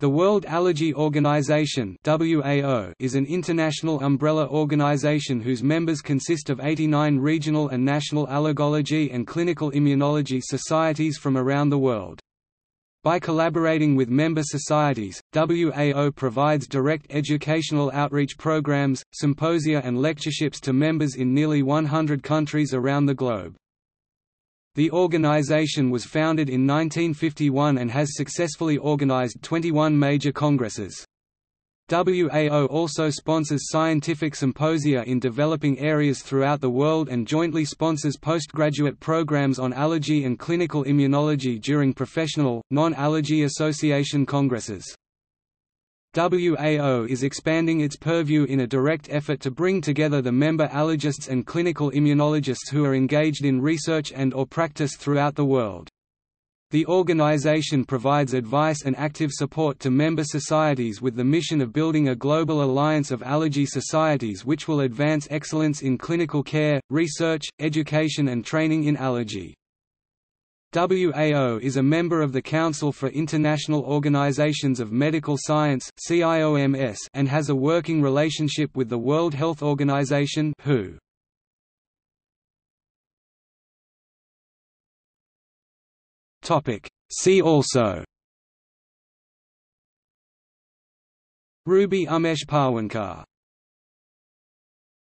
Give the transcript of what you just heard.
The World Allergy Organization is an international umbrella organization whose members consist of 89 regional and national allergology and clinical immunology societies from around the world. By collaborating with member societies, WAO provides direct educational outreach programs, symposia and lectureships to members in nearly 100 countries around the globe. The organization was founded in 1951 and has successfully organized 21 major congresses. WAO also sponsors scientific symposia in developing areas throughout the world and jointly sponsors postgraduate programs on allergy and clinical immunology during professional, non-allergy association congresses. WAO is expanding its purview in a direct effort to bring together the member allergists and clinical immunologists who are engaged in research and or practice throughout the world. The organization provides advice and active support to member societies with the mission of building a global alliance of allergy societies which will advance excellence in clinical care, research, education and training in allergy. WAO is a member of the Council for International Organizations of Medical Science and has a working relationship with the World Health Organization WHO. See also. Ruby Umesh Pawankar